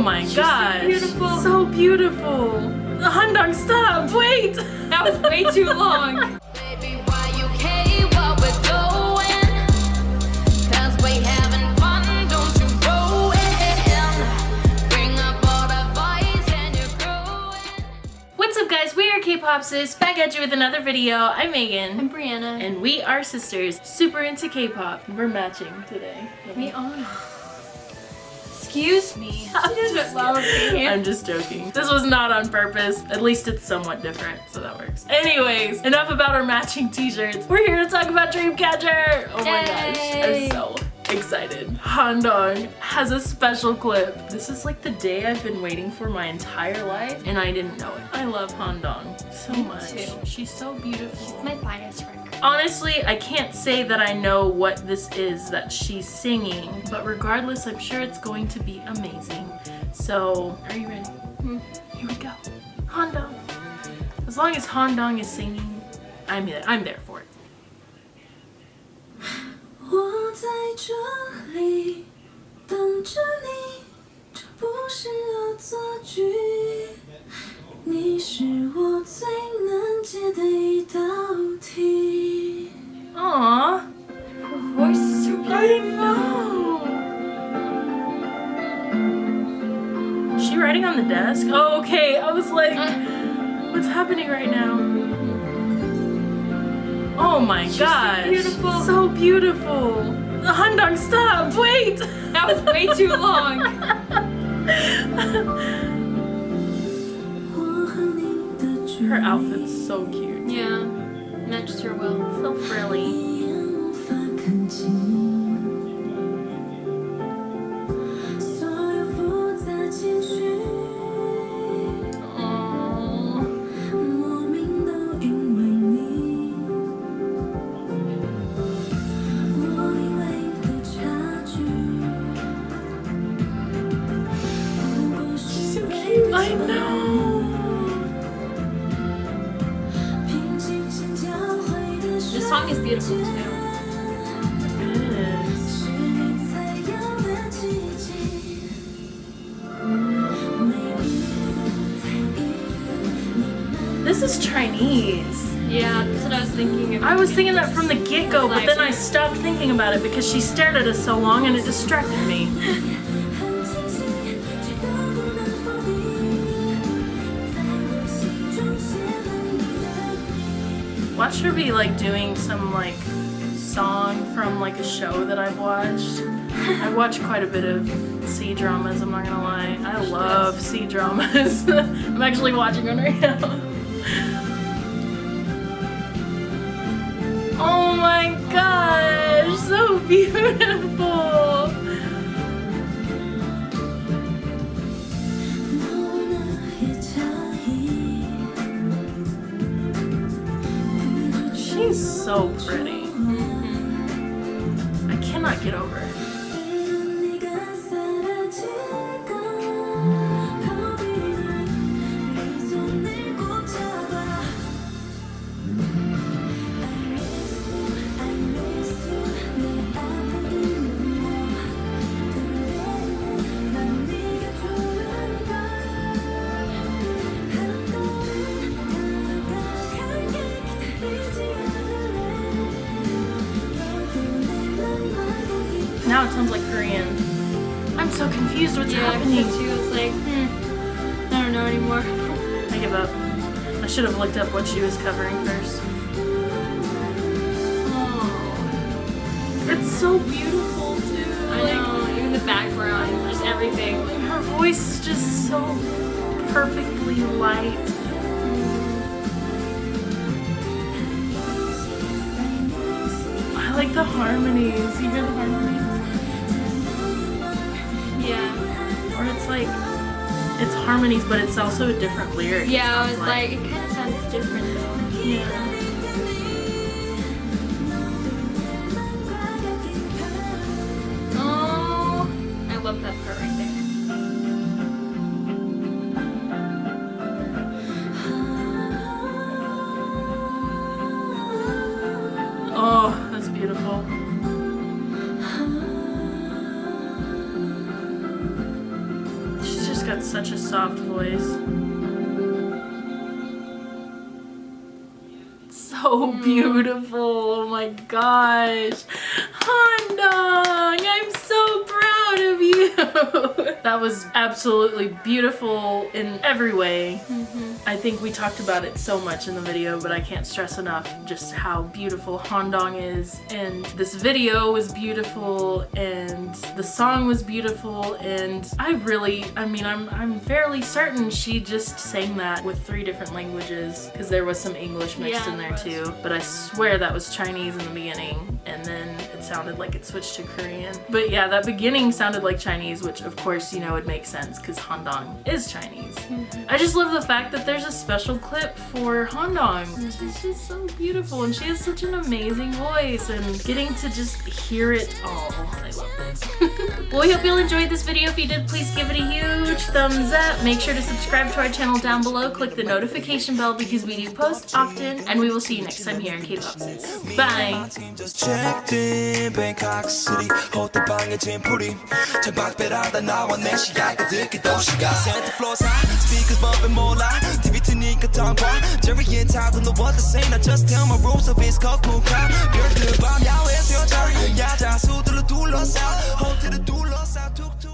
Oh my She's gosh. so beautiful. So beautiful. Handong, stop. Wait. That was way too long. Baby, why you care what we're doing? Cause we having fun, don't you ruin. Bring up all the boys and you're growing. What's up guys? We are K-Pop Sis back at you with another video. I'm Megan. I'm Brianna. And we are sisters, super into K-pop. We're matching today. we are. Excuse me. I'm She doesn't just love me. I'm just joking. This was not on purpose. At least it's somewhat different, so that works. Anyways, enough about our matching t-shirts. We're here to talk about Dreamcatcher. Oh my gosh, I'm so excited. Handong has a special clip. This is like the day I've been waiting for my entire life, and I didn't know it. I love Handong so Me much. too. She's so beautiful. She's my bias record. Honestly, I can't say that I know what this is that she's singing, but regardless, I'm sure it's going to be amazing. So, are you ready? Hmm. Here we go. Handong. As long as Handong is singing, I'm there, I'm there for it. I know. Is she writing on the desk? Oh, okay. I was like, what's happening right now? Oh my She's gosh. So beautiful. So beautiful. The Handong, stop. Wait. That was way too long. Her outfit's so cute. Yeah, matches her well. So frilly. This song is beautiful too. Mm. This is Chinese. Yeah, that's what I was thinking. I was thinking that from the get-go, but then I stopped thinking about it because she stared at us so long and it distracted me. 的名。Watch her be like doing some like song from like a show that I've watched. I watch quite a bit of C dramas, I'm not gonna lie. I love C dramas. I'm actually watching one right now. Oh my gosh, so beautiful. So pretty. Mm-hmm. I cannot get over Now it sounds like Korean. I'm so confused what's Yeah, happening. because she was like, hmm, I don't know anymore. I give up. I should have looked up what she was covering first. Oh, it's so beautiful too. I Like, know, even the background, just everything. her voice is just so perfectly light. I like the harmonies. You hear the harmonies? Like it's harmonies, but it's also a different lyric. Yeah, I It's was like, it kind of sounds different though. yeah. Oh, I love that part right there. Oh, that's beautiful. Such a soft voice. So hmm. beautiful. Oh my gosh. Handong, I'm proud of you. that was absolutely beautiful in every way. Mm-hmm. I think we talked about it so much in the video, but I can't stress enough just how beautiful Handong is. And this video was beautiful, and the song was beautiful, and I really, I mean, I'm, I'm fairly certain she just sang that with three different languages, because there was some English mixed Yeah, in there too. But I swear that was Chinese in the beginning, and then sounded like it switched to Korean. But yeah, that beginning sounded like Chinese, which of course, you know, would make sense, because Handong is Chinese. Mm-hmm. I just love the fact that there's a special clip for Handong. Mm-hmm. She's just so beautiful and she has such an amazing voice and getting to just hear it all. Oh, I love it. well, we hope you'll enjoyed this video. If you did, please give it a huge thumbs up. Make sure to subscribe to our channel down below. Click the notification bell because we do post often and we will see you next time here in K-Pop Sis. Bye! team just checked in Bangkok City 호텔 방에 짐풀이 창밖배라다 나와 내 시야가 듣기 도시가 Santa Claus high speakers bumping more loud TV 트니까 tongue Jerry and Todd don't know what to say I just tell my rules of it's called cool crowd 별들 밤 야외에서 여자 야자 수들로 둘러싸 호텔을 둘러싸 툭